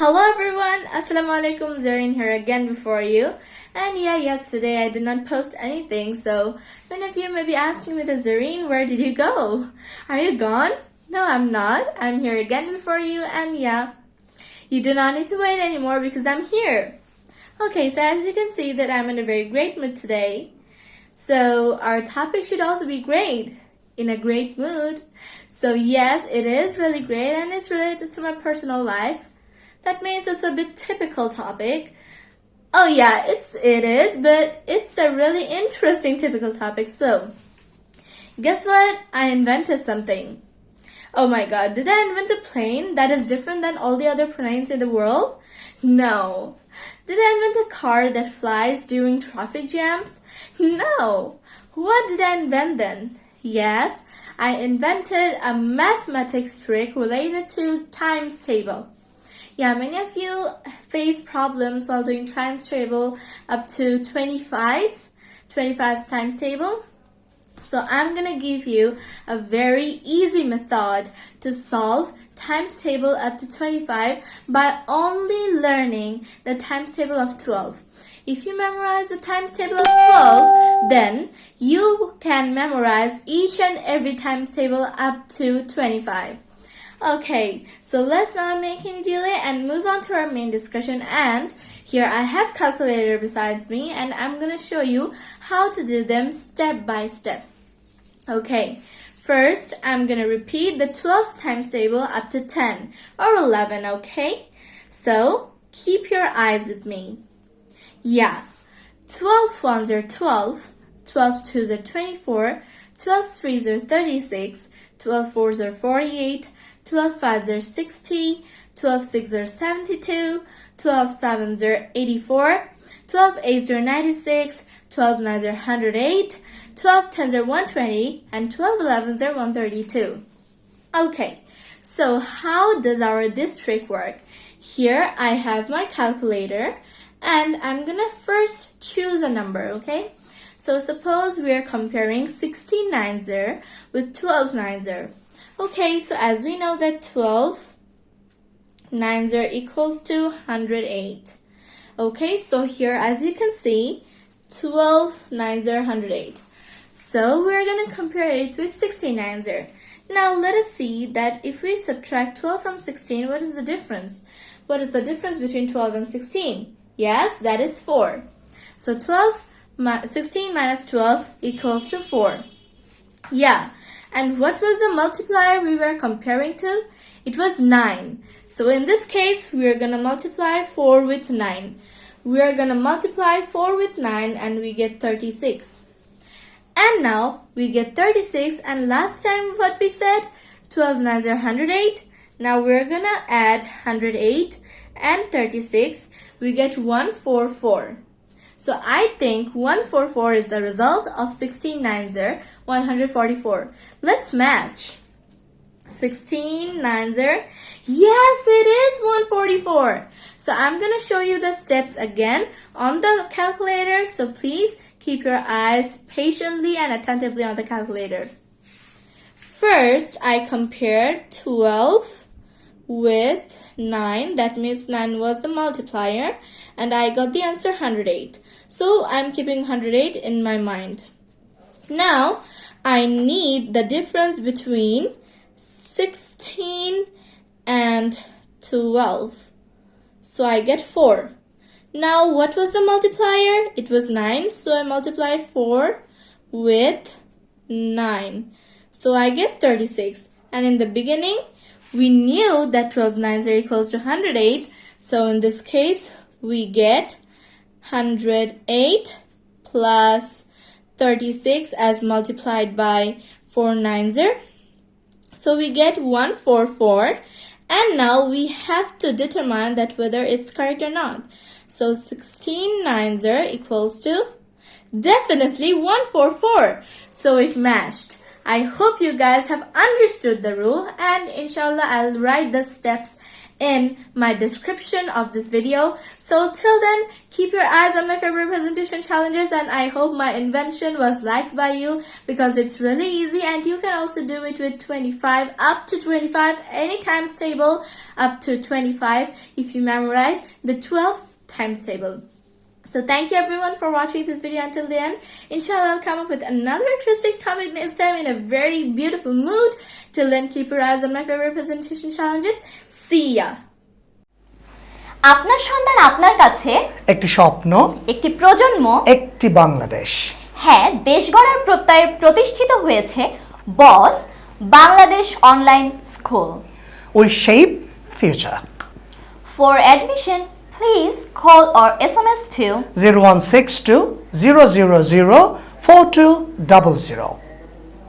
Hello everyone, Assalamu alaikum, Zareen here again before you. And yeah, yesterday I did not post anything, so many of you may be asking me, the Zareen, where did you go? Are you gone? No, I'm not. I'm here again before you, and yeah, you do not need to wait anymore because I'm here. Okay, so as you can see that I'm in a very great mood today. So our topic should also be great, in a great mood. So yes, it is really great and it's related to my personal life. That means it's a bit typical topic. Oh yeah, it's it is, but it's a really interesting typical topic. So, guess what? I invented something. Oh my god, did I invent a plane that is different than all the other planes in the world? No. Did I invent a car that flies during traffic jams? No. What did I invent then? Yes, I invented a mathematics trick related to times table. Yeah, many of you face problems while doing times table up to 25, 25's times table. So I'm to give you a very easy method to solve times table up to 25 by only learning the times table of 12. If you memorize the times table of 12, then you can memorize each and every times table up to 25. Okay, so let's not make any delay and move on to our main discussion and here I have calculator besides me and I'm going to show you how to do them step by step. Okay, first I'm going to repeat the 12 times table up to 10 or 11, okay? So keep your eyes with me. Yeah, 12 ones are 12, 12 twos are 24, 12 threes are 36, 12 fours are 48, 12 fives are 60, 12 sixes are 72, 12 sevens are 84, 12 eights are 96, 12 nines are 108, 12 tens are 120, and 12 elevens are 132. Okay, so how does our this trick work? Here I have my calculator and I'm gonna first choose a number, okay? So suppose we're comparing 16 nines with 12 nines Okay, so as we know that 12 nines are equals to 108. Okay, so here as you can see, 12 nines are 108. So we're going to compare it with 16 nines Now let us see that if we subtract 12 from 16, what is the difference? What is the difference between 12 and 16? Yes, that is 4. So 12, 16 minus 12 equals to 4. Yeah, and what was the multiplier we were comparing to? It was 9. So in this case, we are going to multiply 4 with 9. We are going to multiply 4 with 9 and we get 36. And now we get 36 and last time what we said, 12 nines are 108. Now we're going to add 108 and 36. We get 144. So I think 144 is the result of 16 nines are 144. Let's match. 16 nines yes it is 144. So I'm going to show you the steps again on the calculator. So please keep your eyes patiently and attentively on the calculator. First I compared 12 with 9 that means 9 was the multiplier and I got the answer 108 so I'm keeping 108 in my mind. Now I need the difference between 16 and 12 so I get 4 now what was the multiplier? It was 9 so I multiply 4 with 9 so I get 36 and in the beginning we knew that 12 nines are equals to 108. So in this case, we get 108 plus 36 as multiplied by 4 nines are. So we get 144 and now we have to determine that whether it's correct or not. So 16 nines are equals to definitely 144. So it matched. I hope you guys have understood the rule and inshallah I'll write the steps in my description of this video. So till then, keep your eyes on my favorite presentation challenges and I hope my invention was liked by you because it's really easy and you can also do it with 25 up to 25 any times table up to 25 if you memorize the 12th times table. So thank you everyone for watching this video until the end. Inshallah, I'll come up with another interesting topic next time in a very beautiful mood. Till then, keep your eyes on my favorite presentation challenges. See ya! আপনার সন্তান আপনার কাছে একটি স্বপ্ন একটি প্রজন্ম একটি বাংলাদেশ হ্যাঁ দেশ গড়ার প্রত্যয়ে প্রতিষ্ঠিত হয়েছে boss Bangladesh online school we shape future for admission please call or SMS to 0162 000 4200.